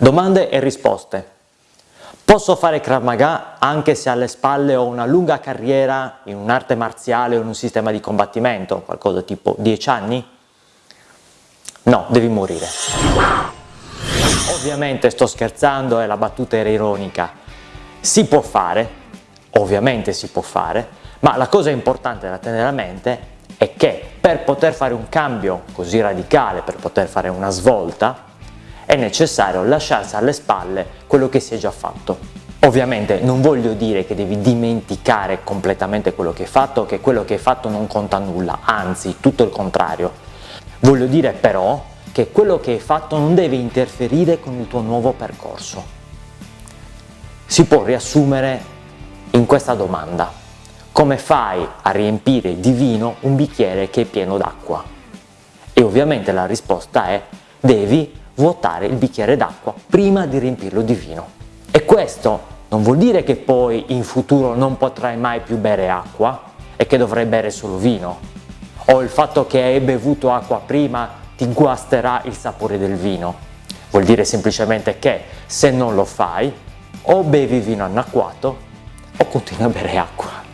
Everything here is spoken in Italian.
Domande e risposte. Posso fare Krav Maga anche se alle spalle ho una lunga carriera in un'arte marziale o in un sistema di combattimento, qualcosa tipo 10 anni? No, devi morire. Ovviamente sto scherzando e la battuta era ironica. Si può fare, ovviamente si può fare, ma la cosa importante da tenere a mente è che per poter fare un cambio così radicale, per poter fare una svolta, è necessario lasciarsi alle spalle quello che si è già fatto. Ovviamente non voglio dire che devi dimenticare completamente quello che hai fatto, che quello che hai fatto non conta nulla, anzi tutto il contrario. Voglio dire però che quello che hai fatto non deve interferire con il tuo nuovo percorso. Si può riassumere in questa domanda. Come fai a riempire di vino un bicchiere che è pieno d'acqua? E ovviamente la risposta è devi vuotare il bicchiere d'acqua prima di riempirlo di vino. E questo non vuol dire che poi in futuro non potrai mai più bere acqua e che dovrai bere solo vino. O il fatto che hai bevuto acqua prima ti guasterà il sapore del vino. Vuol dire semplicemente che se non lo fai o bevi vino annacquato o continui a bere acqua.